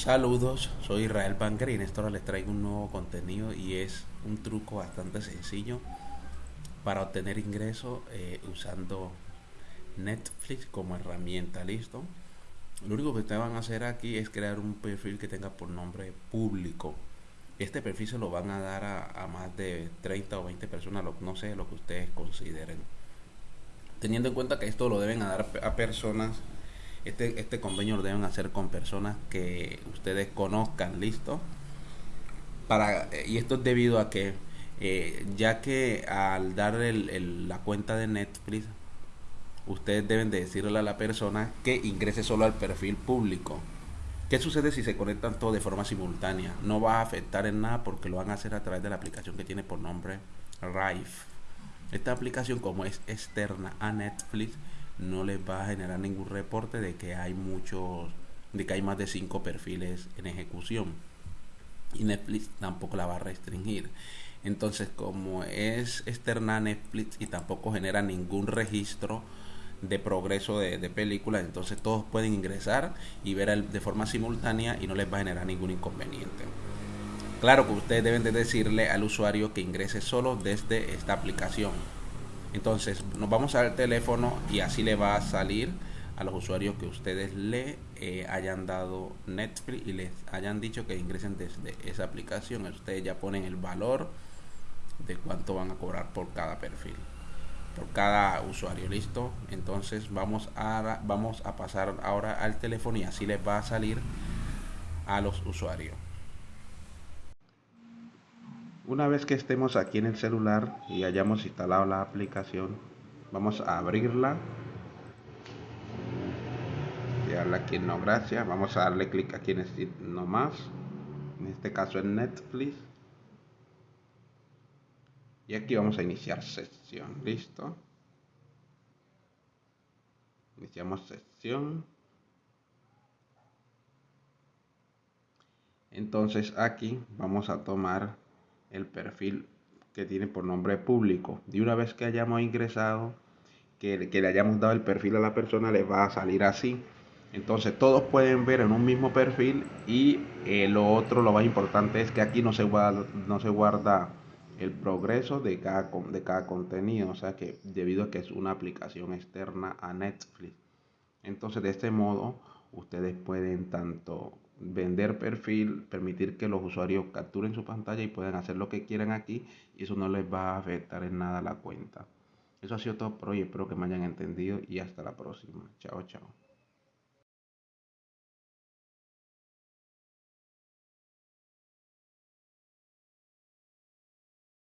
Saludos, soy Israel Banker y en esta hora les traigo un nuevo contenido y es un truco bastante sencillo para obtener ingresos eh, usando Netflix como herramienta, ¿listo? Lo único que ustedes van a hacer aquí es crear un perfil que tenga por nombre público. Este perfil se lo van a dar a, más de 30 o 20 personas, no sé lo que ustedes consideren. Teniendo en cuenta que esto lo deben dar a personas este, este convenio lo deben hacer con personas que ustedes conozcan, ¿listo? Para, y esto es debido a que, eh, ya que al dar la cuenta de Netflix, ustedes deben de decirle a la persona que ingrese solo al perfil público. ¿Qué sucede si se conectan todos de forma simultánea? No va a afectar en nada porque lo van a hacer a través de la aplicación que tiene por nombre Rife. Esta aplicación como es externa a Netflix, no les va a generar ningún reporte de que hay muchos, de que hay más de cinco perfiles en ejecución. Y Netflix tampoco la va a restringir. Entonces, como es externa Netflix y tampoco genera ningún registro de progreso de, de películas, entonces todos pueden ingresar y ver de forma simultánea y no les va a generar ningún inconveniente. Claro que ustedes deben de decirle al usuario que ingrese solo desde esta aplicación entonces nos vamos al teléfono y así le va a salir a los usuarios que ustedes le eh, hayan dado Netflix y les hayan dicho que ingresen desde esa aplicación. Ustedes ya ponen el valor de cuánto van a cobrar por cada perfil, por cada usuario. Listo. Entonces vamos a, vamos a pasar ahora al teléfono y así les va a salir a los usuarios. Una vez que estemos aquí en el celular y hayamos instalado la aplicación, vamos a abrirla. Y darle aquí en no gracias. Vamos a darle clic aquí en este no más. En este caso en Netflix. Y aquí vamos a iniciar sesión. ¿Listo? Iniciamos sesión. Entonces aquí vamos a tomar el perfil que tiene por nombre público. Y una vez que hayamos ingresado, que, le hayamos dado el perfil a la persona, le va a salir así. Entonces todos pueden ver en un mismo perfil y eh, lo otro, lo más importante es que aquí no se guarda, no se guarda el progreso de cada, de cada contenido, o sea que debido a que es una aplicación externa a Netflix. Entonces de este modo ustedes pueden tanto vender perfil, permitir que los usuarios capturen su pantalla y puedan hacer lo que quieran aquí y eso no les va a afectar en nada la cuenta. Eso ha sido todo por hoy, espero que me hayan entendido y hasta la próxima. Chao, chao.